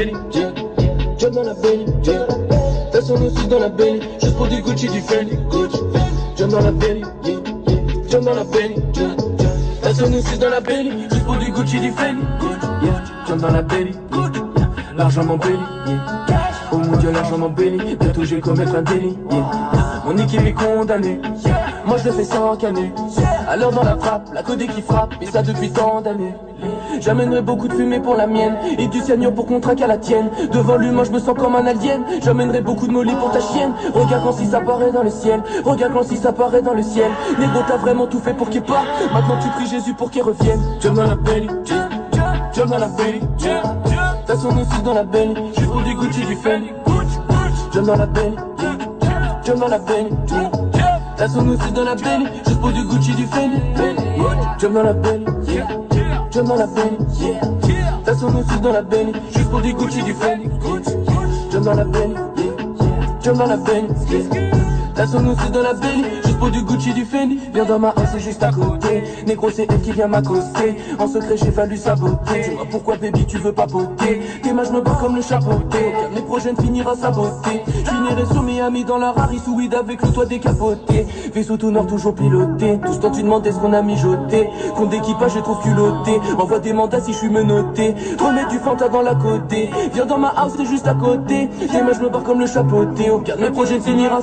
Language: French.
Benny, job dans la Benny, t'as son aussi dans la Benny, juste pour du Gucci, du Fendi, Gucci, job dans la Benny, job dans la Benny, t'as son aussi dans la Benny, juste pour du Gucci, du Fendi, Gucci, job dans la Benny, l'argent m'embellit, oh mon dieu l'argent m'embellit, bientôt je vais commettre un délit, yeah. Mon équipe est condamnée, moi je le fais sans canner. Alors dans la frappe, la codée qui frappe, et ça depuis tant d'années. J'amènerai beaucoup de fumée pour la mienne Et du cyanure pour contraquer à la tienne. Devant lui moi je me sens comme un alien. J'amènerai beaucoup de molly pour ta chienne. Regarde quand si ça paraît dans le ciel. Regarde quand si ça paraît dans le ciel. Négo t'as vraiment tout fait pour qu'il parte. Maintenant tu pries Jésus pour qu'il revienne. Jump dans la belly Jump dans la belly T'as son aussi dans la belly pour du Gucci du Fendi. Jump dans la belly Jump dans la belly T'as son aussi dans la belly Juste pour du Gucci du Fendi Jump dans la belly Jump dans la yeah. T'as son aussi dans la belly, juste pour du Gucci, du Fendi. Jump dans la yeah. Jump dans la belly, yeah. T'as son aussi dans la belly, juste pour du Gucci, du Fendi. Viens dans ma house, c'est juste à côté. Négro, c'est elle qui vient m'accoster. En secret, j'ai fallu saboter. Dis-moi pourquoi, baby, tu veux pas poter. Tes mains, je me comme le chapeauté. Mes projets finira saboter. Finirai sur Miami dans la Rari sous weed avec le toit décapoté. Vaisseau tout nord, toujours piloté. Tout ce temps, tu demandes est-ce qu'on a mijoté. Compte d'équipage, je trouve culotté. Envoie des mandats si je suis menotté. Remets du Fanta dans la côté. Viens dans ma house, c'est juste à côté. Tes mains, je me barre comme le chapeauté. Au cas de mes projets finira